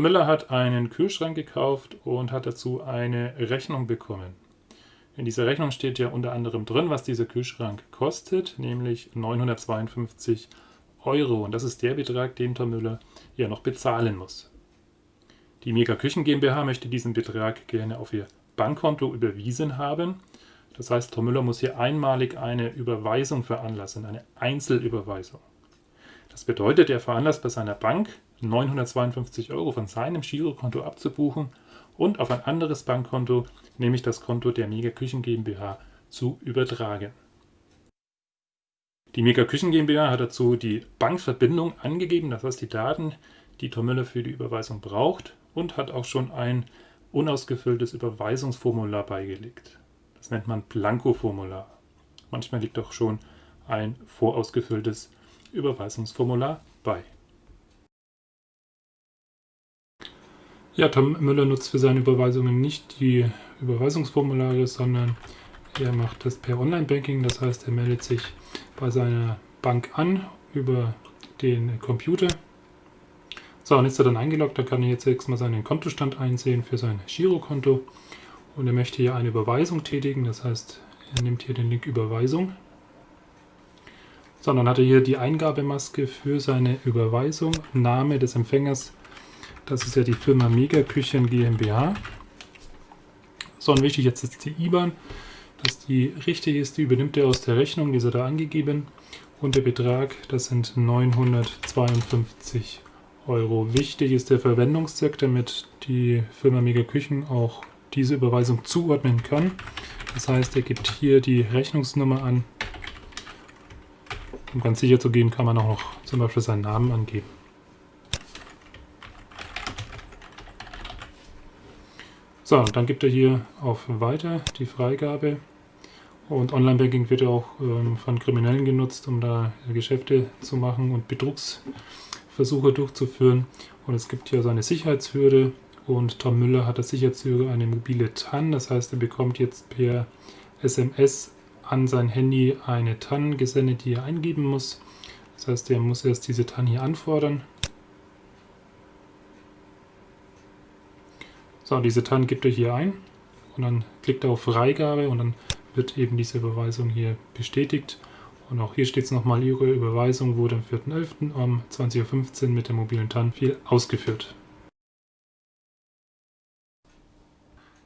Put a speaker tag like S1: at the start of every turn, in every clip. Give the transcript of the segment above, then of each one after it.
S1: Müller hat einen Kühlschrank gekauft und hat dazu eine Rechnung bekommen. In dieser Rechnung steht ja unter anderem drin, was dieser Kühlschrank kostet, nämlich 952 Euro. Und das ist der Betrag, den Tom Müller ja noch bezahlen muss. Die Mega Küchen GmbH möchte diesen Betrag gerne auf ihr Bankkonto überwiesen haben. Das heißt, Tom Müller muss hier einmalig eine Überweisung veranlassen, eine Einzelüberweisung. Das bedeutet, er veranlasst bei seiner Bank 952 Euro von seinem Girokonto abzubuchen und auf ein anderes Bankkonto, nämlich das Konto der Mega Küchen GmbH, zu übertragen. Die Mega Küchen GmbH hat dazu die Bankverbindung angegeben, das heißt die Daten, die Tom Müller für die Überweisung braucht und hat auch schon ein unausgefülltes Überweisungsformular beigelegt. Das nennt man Blanko-Formular. Manchmal liegt auch schon ein vorausgefülltes Überweisungsformular bei. Ja, Tom Müller nutzt für seine Überweisungen nicht die Überweisungsformulare, sondern er macht das per Online-Banking. Das heißt, er meldet sich bei seiner Bank an über den Computer. So, und ist er dann eingeloggt, dann kann er jetzt erstmal seinen Kontostand einsehen für sein Girokonto. Und er möchte hier eine Überweisung tätigen, das heißt, er nimmt hier den Link Überweisung. So, dann hat er hier die Eingabemaske für seine Überweisung, Name des Empfängers, das ist ja die Firma Mega Küchen GmbH. So, und wichtig jetzt ist die IBAN, dass die richtig ist, die übernimmt er aus der Rechnung, die ist er da angegeben. Und der Betrag, das sind 952 Euro. Wichtig ist der Verwendungszweck, damit die Firma Mega Küchen auch diese Überweisung zuordnen kann. Das heißt, er gibt hier die Rechnungsnummer an. Um ganz sicher zu gehen, kann man auch noch zum Beispiel seinen Namen angeben. So, dann gibt er hier auf Weiter die Freigabe. Und Online-Banking wird ja auch ähm, von Kriminellen genutzt, um da Geschäfte zu machen und Betrugsversuche durchzuführen. Und es gibt hier so eine Sicherheitshürde. Und Tom Müller hat als Sicherheitshürde eine mobile TAN. Das heißt, er bekommt jetzt per SMS an sein Handy eine TAN gesendet, die er eingeben muss. Das heißt, er muss erst diese TAN hier anfordern. So, diese TAN gibt er hier ein und dann klickt er auf Freigabe und dann wird eben diese Überweisung hier bestätigt. Und auch hier steht es nochmal, Ihre Überweisung wurde am 4.11. um 20.15 Uhr mit der mobilen TAN viel ausgeführt.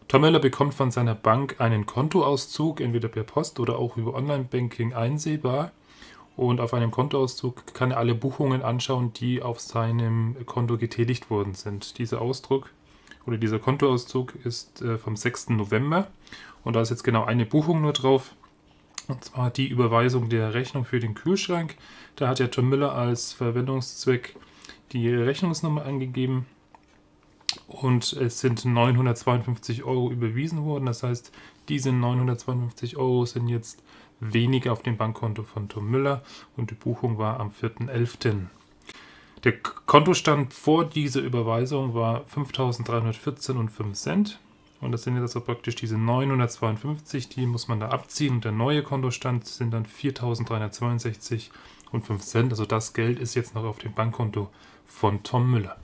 S1: Tom Müller bekommt von seiner Bank einen Kontoauszug, entweder per Post oder auch über Online-Banking einsehbar. Und auf einem Kontoauszug kann er alle Buchungen anschauen, die auf seinem Konto getätigt worden sind. Dieser Ausdruck oder dieser Kontoauszug ist äh, vom 6. November und da ist jetzt genau eine Buchung nur drauf. Und zwar die Überweisung der Rechnung für den Kühlschrank. Da hat ja Tom Müller als Verwendungszweck die Rechnungsnummer angegeben. Und es sind 952 Euro überwiesen worden. Das heißt, diese 952 Euro sind jetzt weniger auf dem Bankkonto von Tom Müller und die Buchung war am 4.11. Der Kontostand vor dieser Überweisung war 5.314,05 Cent. Und das sind jetzt also praktisch diese 952, die muss man da abziehen. Und der neue Kontostand sind dann 4.362,05 Cent. Also das Geld ist jetzt noch auf dem Bankkonto von Tom Müller.